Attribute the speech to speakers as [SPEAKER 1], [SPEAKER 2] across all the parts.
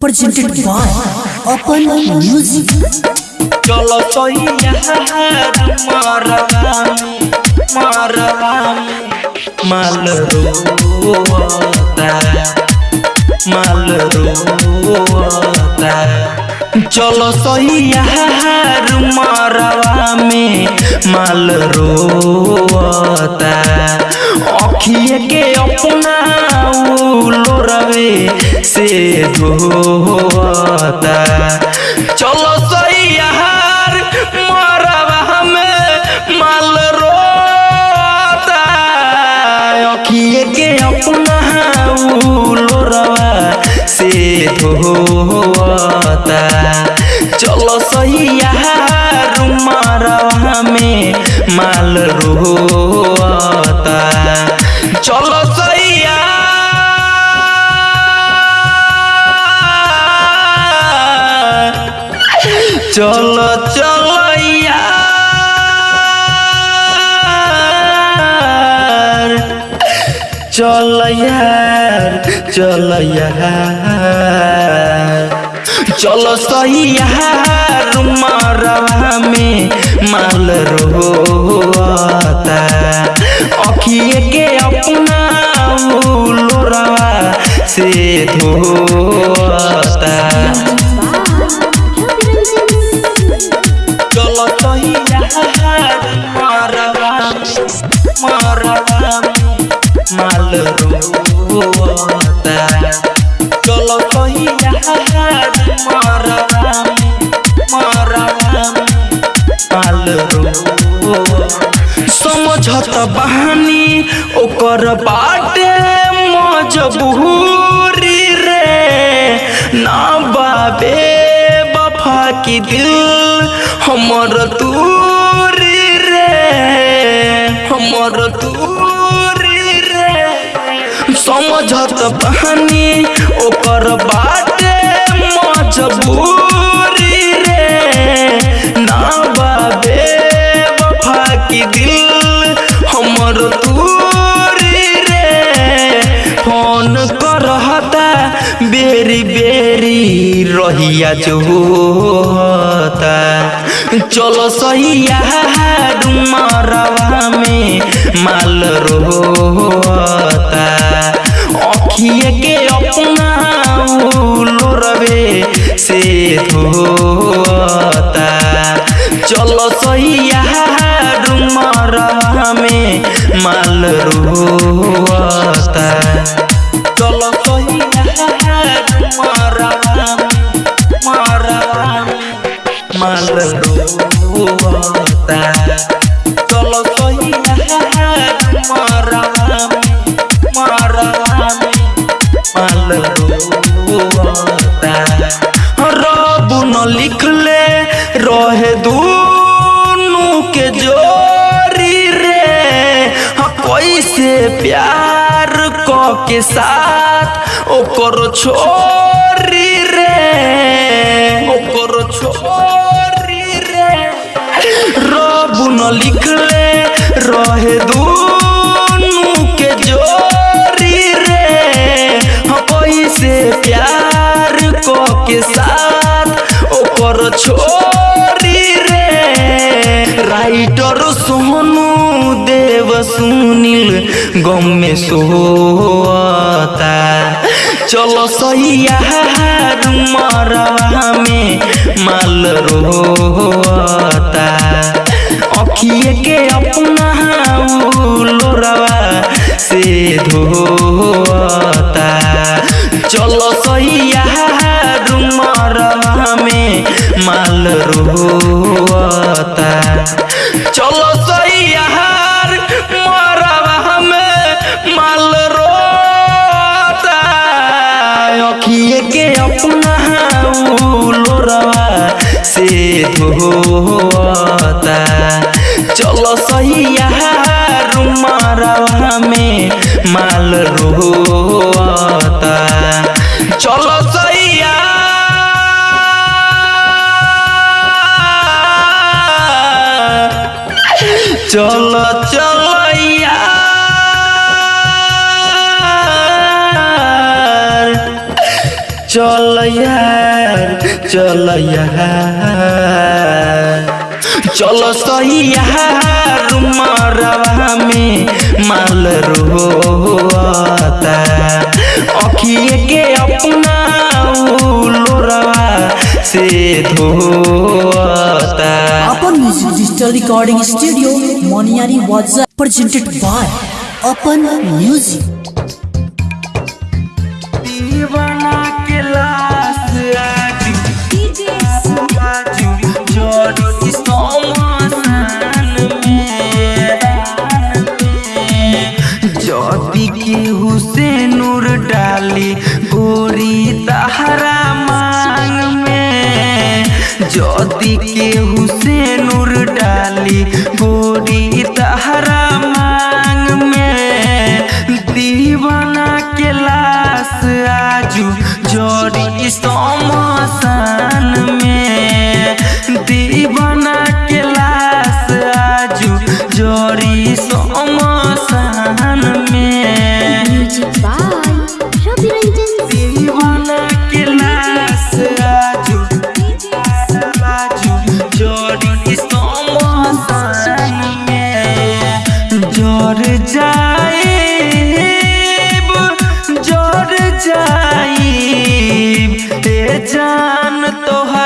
[SPEAKER 1] presented by Open Music.
[SPEAKER 2] चलो तो मारवामी मारवामी माल रोता माल रोता चलो सही यार मारवा में माल रोता अखिए के अपना लोरवे से धोता चलो सही यार मारवा में माल रोता अखिए के अपना लोरवा से धोता चलो सही यार मारवा में माल रोता चलो सैया चलो चलो चल यार चल यार। चलो सही मारवा में माल रोता अखिए के अपना लोरवा से धोता चलो माल रोता बहानी ओकर बाटे मजबूरी रे। ना बाबे, बफा की दिल हमर दूरी रे। हमर दूरी रे। समझत बहानी ओकर बाटे मजबूरी। बेरी बेरी रहिया चलो सही यार में माल रोता अखिए के अपना लोरवे से धोता चलो सही यार में माल रोता चलो सही यार मरवा में मरवा माल छोरी रे। ओकर छोरी रे। रब न लिखले रहे दूनु के जोरी रे। हाँ कैसे प्यार क के साथ ओकर छोरी रे। राइटर सोनू देव सुनील गम में सोता चलो सही यार मरवा में माल रोता। अखिए के अपना लोरवा से धोता। चलो सही यार मरवा में माल रोता। के अपना लोरवा से धोता चलो सही यार में माल रोता चलो चलो चलो यार। चल यार चल चल सही यार में माल रोता अखिए के अपना लोरवा से धोता
[SPEAKER 1] अपन music digital recording studio Moniyari वाजा प्रेजेंटेड बाय अपन म्यूज़िक
[SPEAKER 2] दीवाना जदि केहू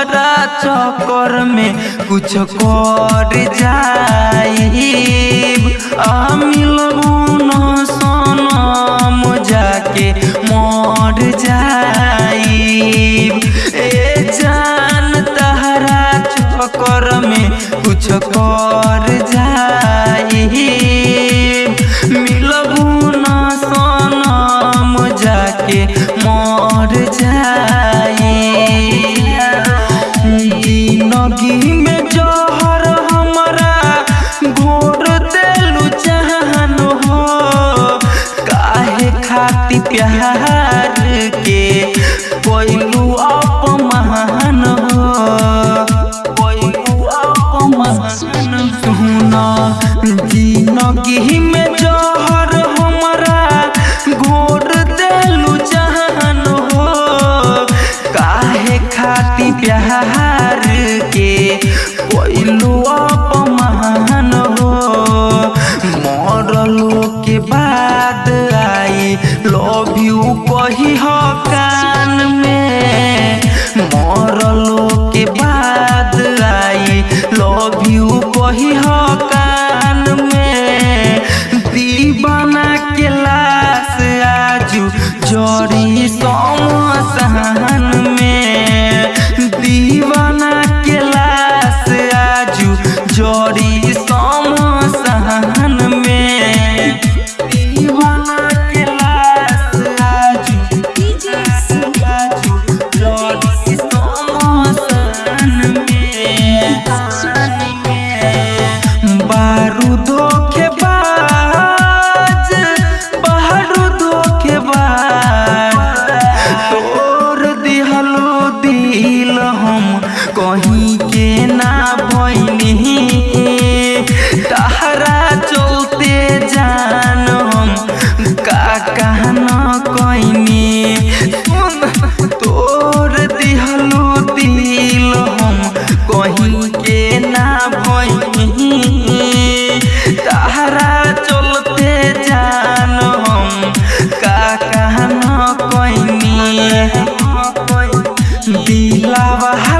[SPEAKER 2] तोहरा चक्कर में कुछ कर जाइब। आ सनम जाके मर जाइब। ए जान तहरा चक्कर में कुछ कर जा ना
[SPEAKER 1] जी नगी में to be lava.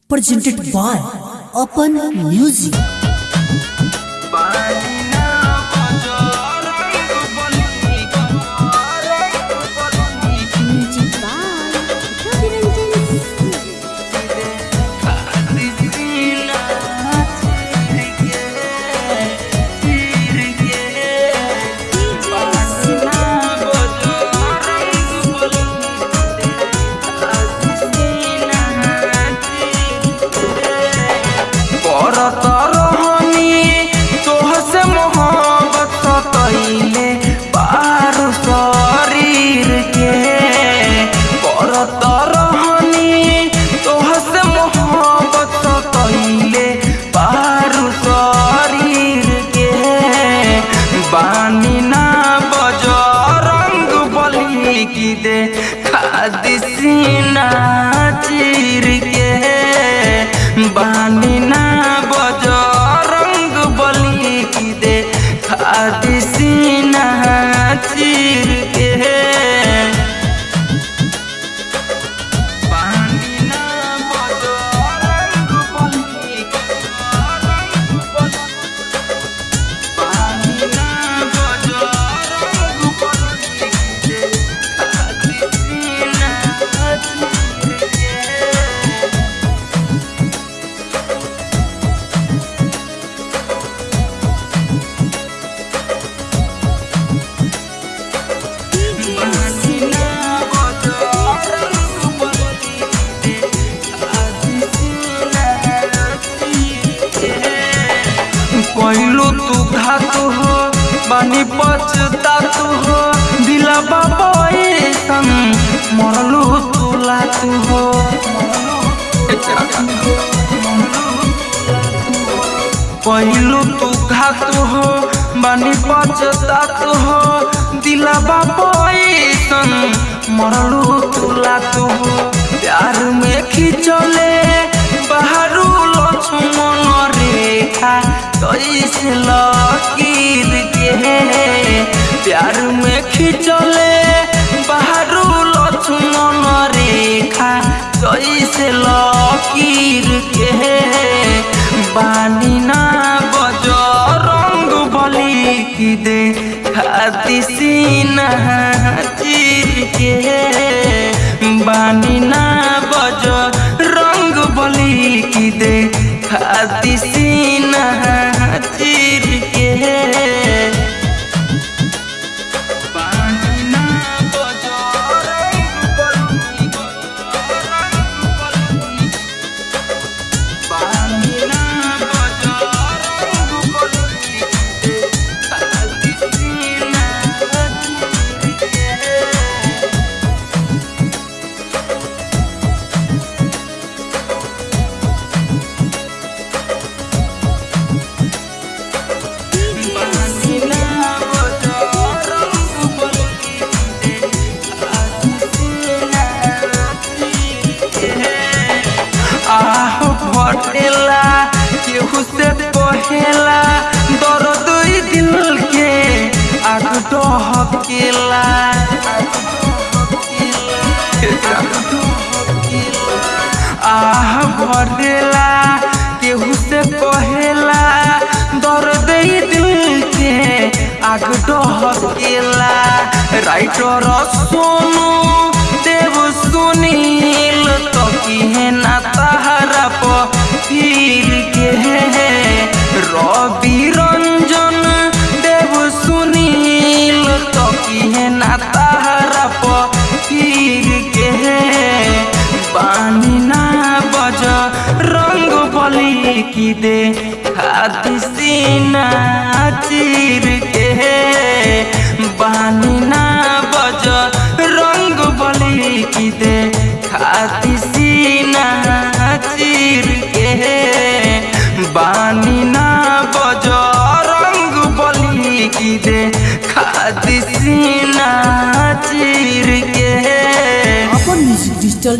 [SPEAKER 3] presented by
[SPEAKER 2] Open Music. मरलू तुला तू। प्यार में खिंचले, बहरू लक्ष्मण रेखा कैसे तो लकीर के प्यार में खिंचले, बहरू लक्ष्मण रेखा कैसे तो लकीर के बानी ना बज रंग बलि की दे। खाती सीना के बानी ना बज रंग बोली की दे। खा micro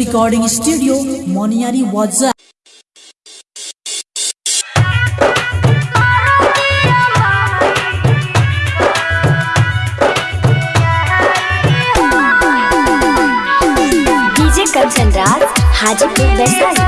[SPEAKER 2] रिकॉर्डिंग स्टूडियो मोनियारी वाजा
[SPEAKER 3] हाजीपुर वैशाली।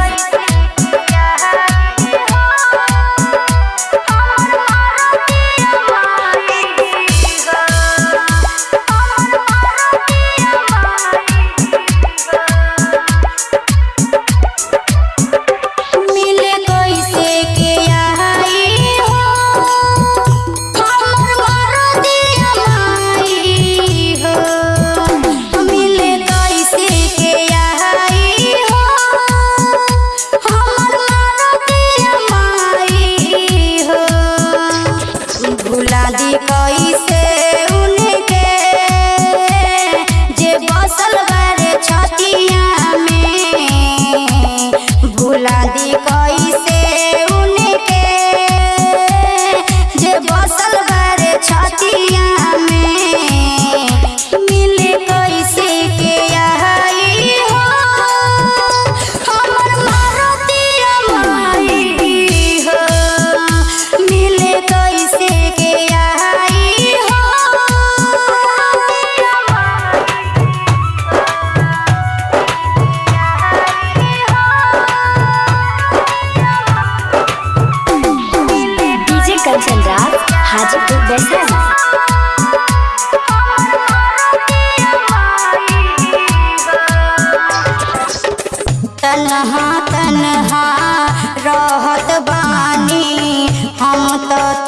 [SPEAKER 4] तन्हा तन्हा रहत बानी। हम तो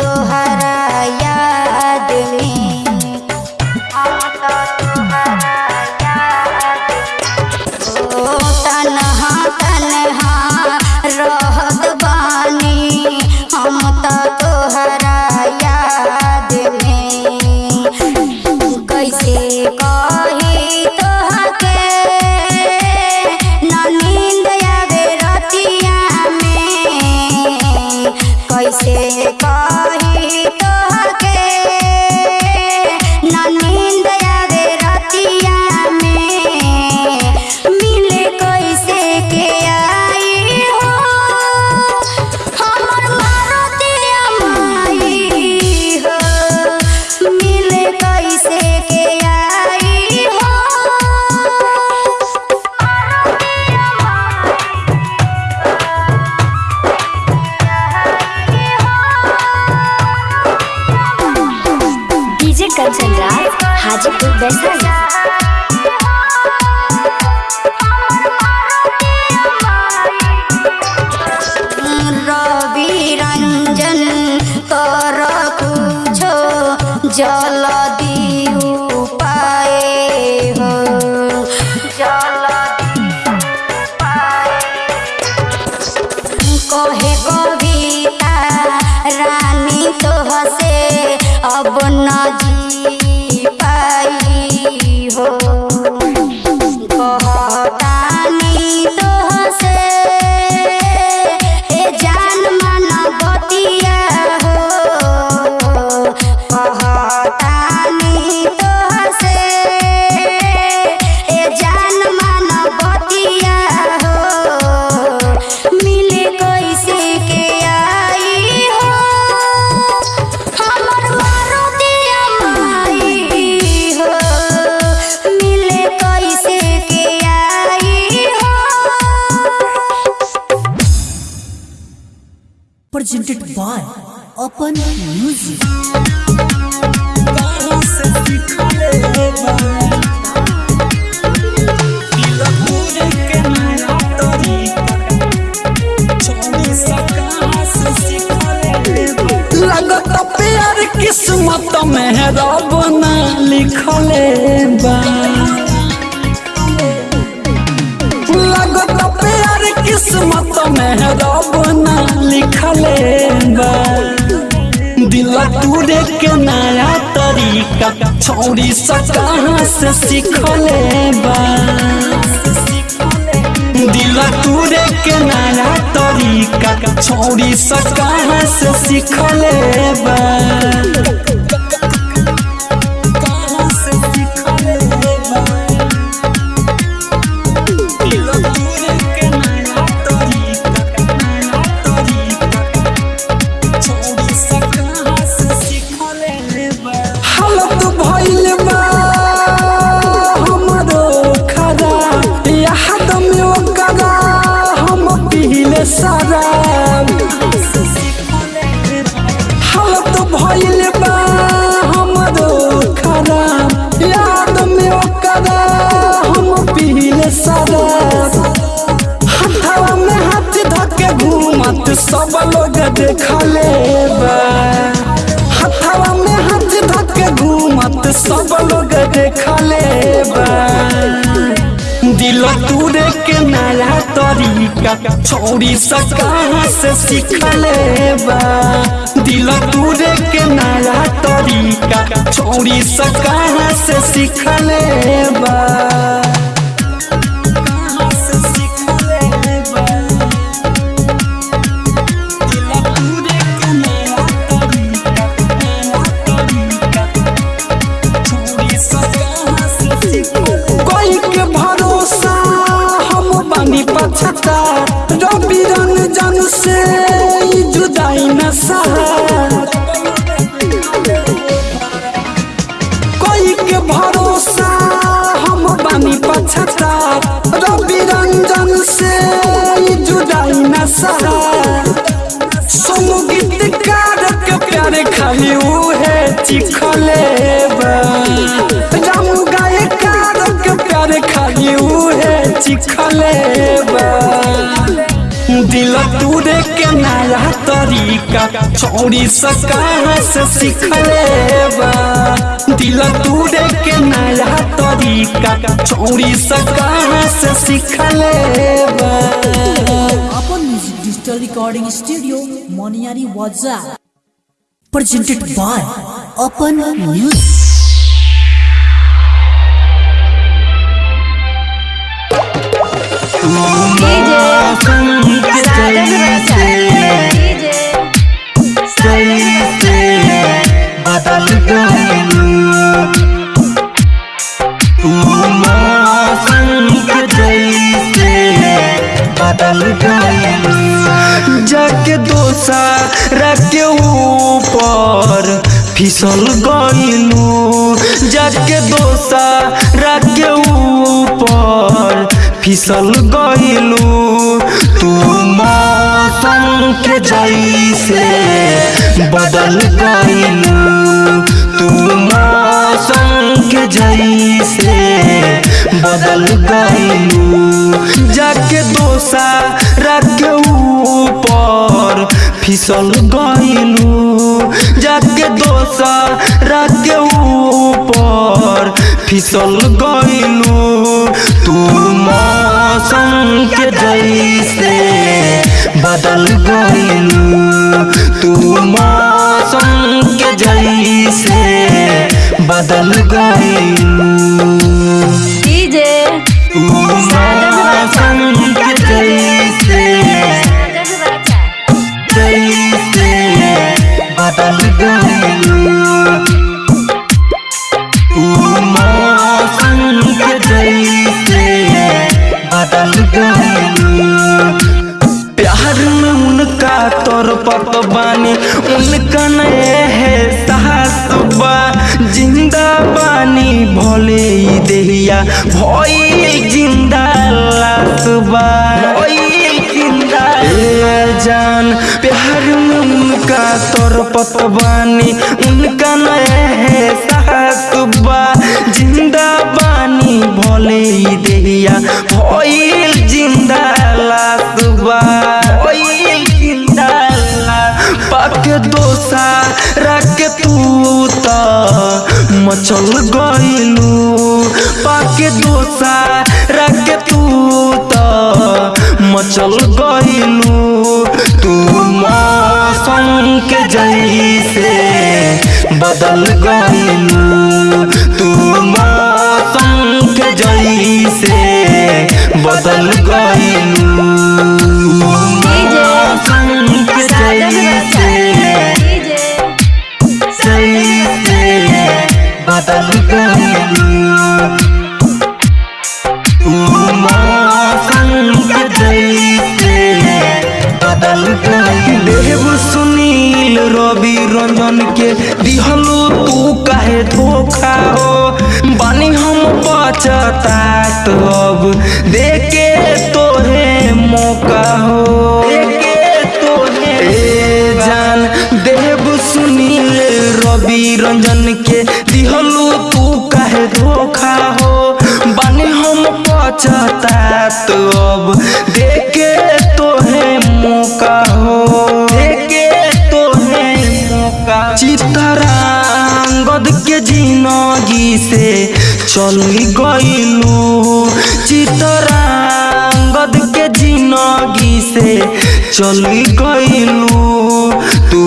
[SPEAKER 4] मेहरब न
[SPEAKER 5] लिखले बा। लगत प्यार किस्मत मेहरब न लिखले बा। दिल तूरे के नया तरीका, छोड़ी सा कहाँ से सीखले बा। दिल तूरे के नया तरीका, छोड़ी सा से सीखले बा।
[SPEAKER 2] घूमत सब लोग देखले बा हथवा में हाथ धके घूमत, सब लोग देखले बा दिल तूरे के नया तरीका, छोड़ी सा कहाँ से सीखले बा दिल तूरे के नया तरीका, छोड़ी सा कहाँ से सीखले बा से जुदाई न कोई के भरोसा हम बानी पछता। रंजन से जुदाई न सोनू गीतकार के प्यारे खाली उहे चिखले बा। रामू गायकार प्यारे खाली उहे चिखले बा। दिल तूरे के नया तरीका छोड़ी सा कहाँ से सीखले बा दिल तूरे के नया तरीका छोड़ी सा कहाँ से सीखले बा
[SPEAKER 1] अपन music digital recording studio Moniyari वाजा presented by Open Music.
[SPEAKER 2] जाके दोसा रखे ऊपर फिसल गइलू जाके दोसा रखे ऊपर। फिसल गइलू, तू मौसम के जैसे बदल गइलू। तू मौसम के जैसे बदल गइलू। जाके दोसा रख ऊपर। फिसल गइलू। जाके दोसा रख ऊपर फिसल गइलू। तू मौसम के जैसे बदल गइलू। तू मौसम के जैसे बदल गइलू। भोले ई देहिया भइल ज़िंदा लासबा भइल ज़िंदा लास पाक दोसा रख तू त मचल गइलू पाक दोसा रख तू त मचल गइलू तू मौसम के जैसे बदल गइलू देव सुनील, रवि रंजन के दिहलो, तू काहे धोखा हो? बानी हम बचतात अब। देके तोहे मौका हो। सुनील, रवि रंजन के दिहलू, तू काहे धोखा हो? बानी हम पछतात अब। चल गईलू चितरांगद के जिनगी से चल गईलू तू